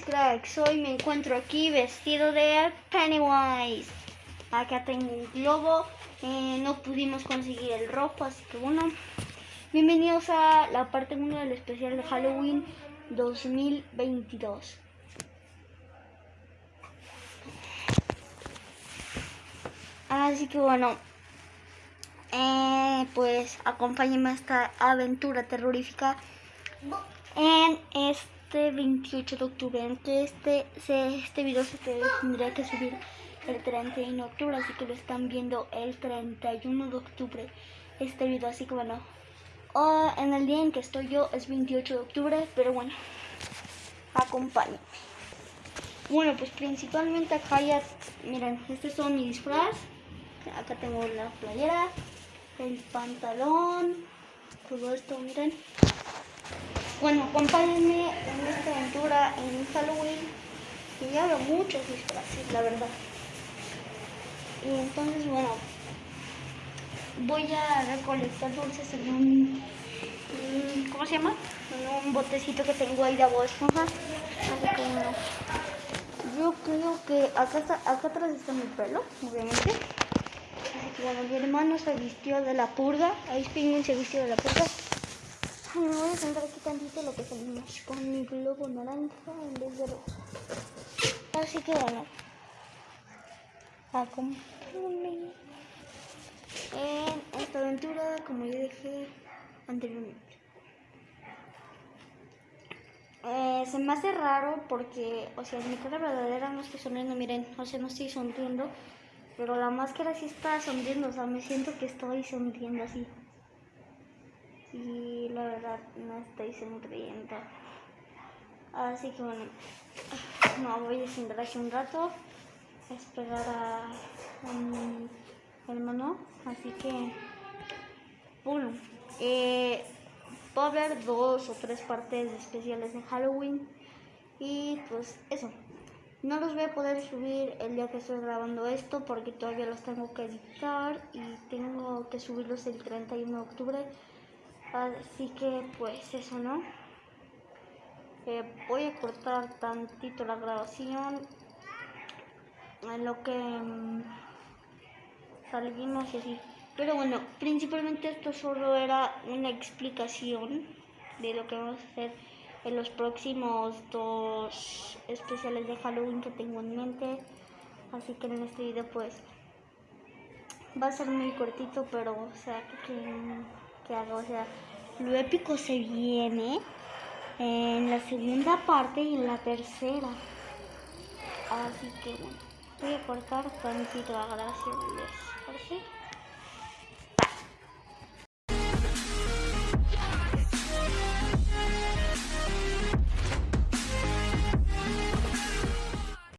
likes. Hoy me encuentro aquí vestido de Pennywise. Acá tengo un globo. Eh, no pudimos conseguir el rojo, así que bueno. Bienvenidos a la parte 1 del especial de Halloween 2022. Así que bueno, eh, pues acompáñenme a esta aventura terrorífica en este 28 de octubre, en que este, este video se tendría que subir el 31 de octubre, así que lo están viendo el 31 de octubre este video, así que bueno, en el día en que estoy yo es 28 de octubre, pero bueno, acompáñenme. Bueno, pues principalmente acá ya, miren, este es todo mi disfraz, acá tengo la playera, el pantalón, todo esto, miren. Bueno, acompáñenme en esta aventura en Halloween. Y ya veo muchos disfraces, la verdad. Y entonces, bueno, voy a recolectar dulces en un, ¿cómo se llama? En un botecito que tengo ahí de agua esponja. Yo creo que acá, acá atrás está mi pelo, obviamente. Así que bueno, mi hermano se vistió de la purga. Ahí Spinning se vistió de la purga. Me voy a sentar aquí tantito lo que salimos con mi globo naranja en vez de rojo. Así que bueno, acompáñenme en esta aventura como ya dije anteriormente. Eh, se me hace raro porque, o sea, mi cara verdadera no estoy sonriendo, miren, o sea, no estoy sonriendo, pero la máscara sí está sonriendo, o sea, me siento que estoy sonriendo así y la verdad no estoy sonriendo. Así que bueno, no voy a sentar aquí un rato, a esperar a, mi hermano. Así que, bueno, eh, va a haber dos o tres partes especiales de Halloween. Y pues eso. No los voy a poder subir el día que estoy grabando esto porque todavía los tengo que editar y tengo que subirlos el 31 de octubre. Así que pues eso, ¿no? Eh, voy a cortar tantito la grabación en lo que mm, salimos y así. Pero bueno, principalmente esto solo era una explicación de lo que vamos a hacer en los próximos dos especiales de Halloween que tengo en mente. Así que en este video pues va a ser muy cortito, pero o sea que que hago. O sea, lo épico se viene en la segunda parte y en la tercera. Así que bueno, voy a cortar tantito la grabación. ¿Les